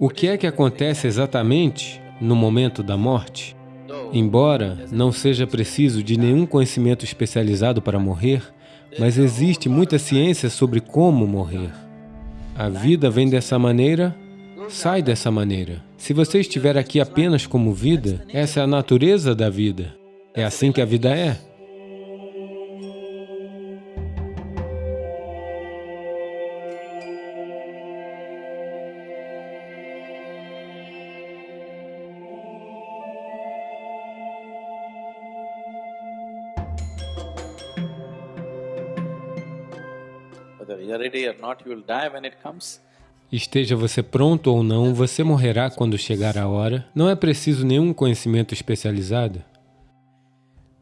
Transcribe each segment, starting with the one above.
O que é que acontece exatamente no momento da morte? Embora não seja preciso de nenhum conhecimento especializado para morrer, mas existe muita ciência sobre como morrer. A vida vem dessa maneira, sai dessa maneira. Se você estiver aqui apenas como vida, essa é a natureza da vida. É assim que a vida é. Esteja você pronto ou não, você morrerá quando chegar a hora. Não é preciso nenhum conhecimento especializado.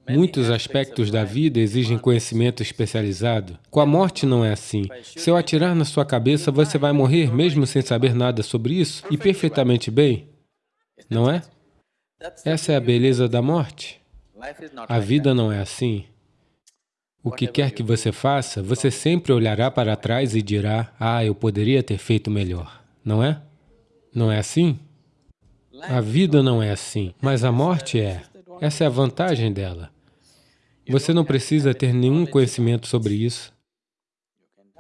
Muitos aspectos da vida exigem conhecimento especializado. Com a morte não é assim. Se eu atirar na sua cabeça, você vai morrer mesmo sem saber nada sobre isso e perfeitamente bem, não é? Essa é a beleza da morte. A vida não é assim. O que quer que você faça, você sempre olhará para trás e dirá, ah, eu poderia ter feito melhor, não é? Não é assim? A vida não é assim, mas a morte é. Essa é a vantagem dela. Você não precisa ter nenhum conhecimento sobre isso.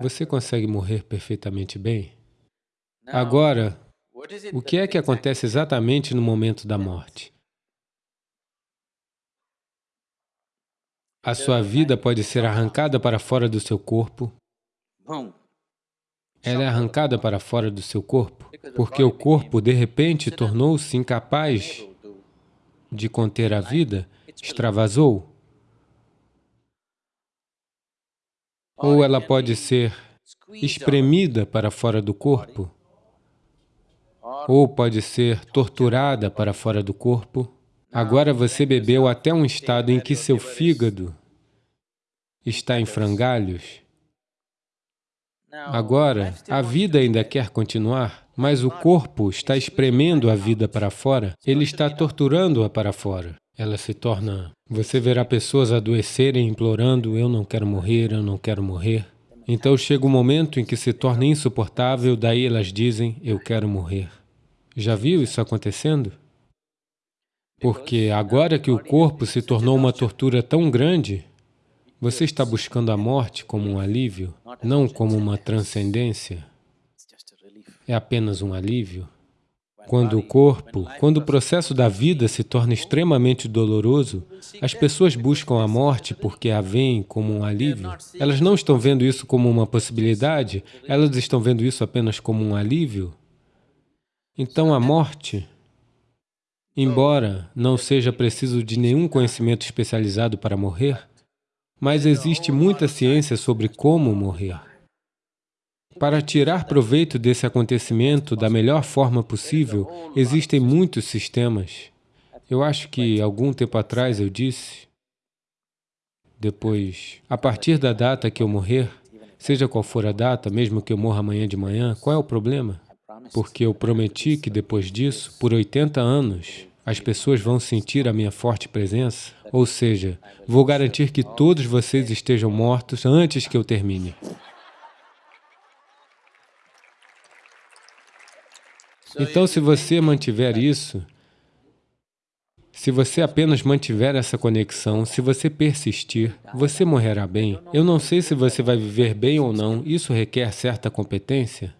Você consegue morrer perfeitamente bem. Agora, o que é que acontece exatamente no momento da morte? A sua vida pode ser arrancada para fora do seu corpo. Ela é arrancada para fora do seu corpo, porque o corpo, de repente, tornou-se incapaz de conter a vida, extravasou. Ou ela pode ser espremida para fora do corpo, ou pode ser torturada para fora do corpo. Agora você bebeu até um estado em que seu fígado está em frangalhos. Agora, a vida ainda quer continuar, mas o corpo está espremendo a vida para fora, ele está torturando-a para fora. Ela se torna... Você verá pessoas adoecerem implorando, eu não quero morrer, eu não quero morrer. Então chega um momento em que se torna insuportável, daí elas dizem, eu quero morrer. Já viu isso acontecendo? Porque agora que o corpo se tornou uma tortura tão grande, você está buscando a morte como um alívio, não como uma transcendência. É apenas um alívio. Quando o corpo, quando o processo da vida se torna extremamente doloroso, as pessoas buscam a morte porque a veem como um alívio. Elas não estão vendo isso como uma possibilidade, elas estão vendo isso apenas como um alívio. Então a morte Embora não seja preciso de nenhum conhecimento especializado para morrer, mas existe muita ciência sobre como morrer. Para tirar proveito desse acontecimento da melhor forma possível, existem muitos sistemas. Eu acho que algum tempo atrás eu disse, depois, a partir da data que eu morrer, seja qual for a data, mesmo que eu morra amanhã de manhã, qual é o problema? Porque eu prometi que depois disso, por 80 anos, as pessoas vão sentir a minha forte presença, ou seja, vou garantir que todos vocês estejam mortos antes que eu termine. Então, se você mantiver isso, se você apenas mantiver essa conexão, se você persistir, você morrerá bem. Eu não sei se você vai viver bem ou não, isso requer certa competência,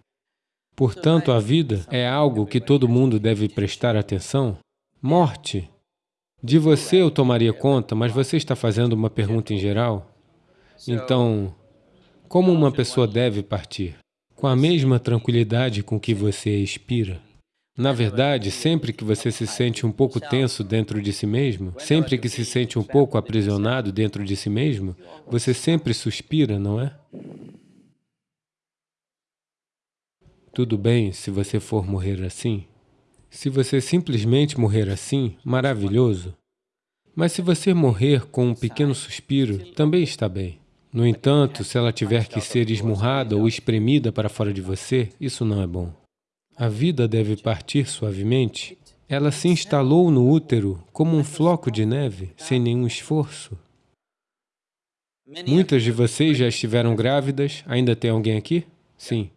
Portanto, a vida é algo que todo mundo deve prestar atenção. Morte. De você eu tomaria conta, mas você está fazendo uma pergunta em geral. Então, como uma pessoa deve partir? Com a mesma tranquilidade com que você expira. Na verdade, sempre que você se sente um pouco tenso dentro de si mesmo, sempre que se sente um pouco aprisionado dentro de si mesmo, você sempre suspira, não é? Tudo bem se você for morrer assim? Se você simplesmente morrer assim, maravilhoso. Mas se você morrer com um pequeno suspiro, também está bem. No entanto, se ela tiver que ser esmurrada ou espremida para fora de você, isso não é bom. A vida deve partir suavemente. Ela se instalou no útero como um floco de neve, sem nenhum esforço. Muitas de vocês já estiveram grávidas. Ainda tem alguém aqui? Sim.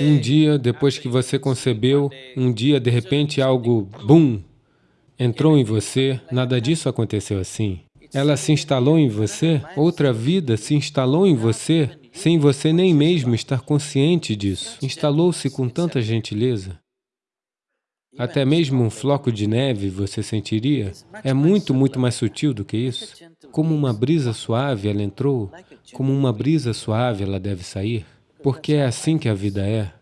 Um dia, depois que você concebeu, um dia, de repente, algo, bum, entrou em você, nada disso aconteceu assim. Ela se instalou em você, outra vida se instalou em você, sem você nem mesmo estar consciente disso. Instalou-se com tanta gentileza. Até mesmo um floco de neve você sentiria. É muito, muito mais sutil do que isso. Como uma brisa suave ela entrou, como uma brisa suave ela deve sair. Porque é assim que a vida é.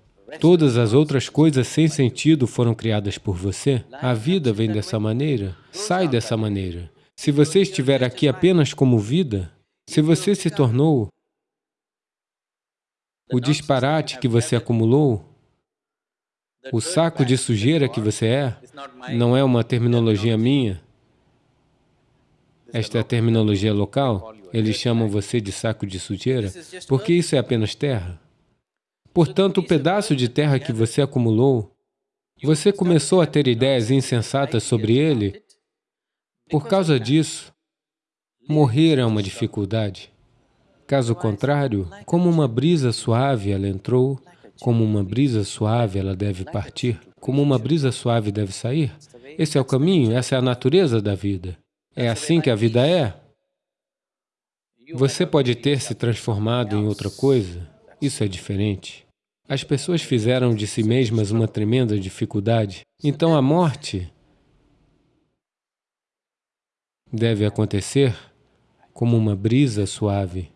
Todas as outras coisas sem sentido foram criadas por você. A vida vem dessa maneira, sai dessa maneira. Se você estiver aqui apenas como vida, se você se tornou o disparate que você acumulou, o saco de sujeira que você é, não é uma terminologia minha, esta é a terminologia local, eles chamam você de saco de sujeira, porque isso é apenas terra. Portanto, o pedaço de terra que você acumulou, você começou a ter ideias insensatas sobre ele, por causa disso, morrer é uma dificuldade. Caso contrário, como uma brisa suave ela entrou, como uma brisa suave ela deve partir, como uma brisa suave deve sair. Esse é o caminho, essa é a natureza da vida. É assim que a vida é. Você pode ter se transformado em outra coisa, isso é diferente. As pessoas fizeram de si mesmas uma tremenda dificuldade. Então a morte deve acontecer como uma brisa suave,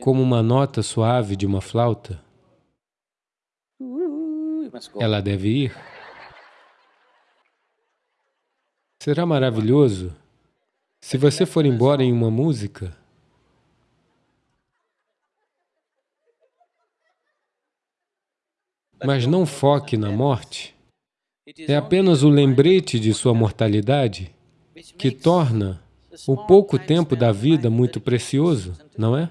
como uma nota suave de uma flauta. Ela deve ir. Será maravilhoso se você for embora em uma música mas não foque na morte, é apenas o lembrete de sua mortalidade que torna o pouco tempo da vida muito precioso, não é?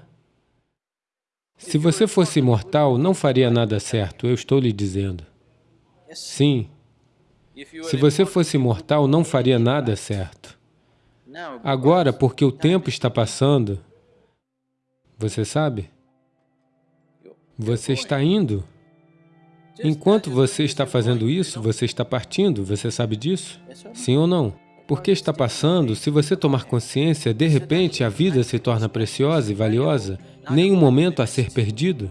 Se você fosse imortal, não faria nada certo, eu estou lhe dizendo. Sim. Se você fosse imortal, não faria nada certo. Agora, porque o tempo está passando, você sabe? Você está indo. Enquanto você está fazendo isso, você está partindo, você sabe disso? Sim ou não? Porque está passando, se você tomar consciência, de repente a vida se torna preciosa e valiosa, nem um momento a ser perdido.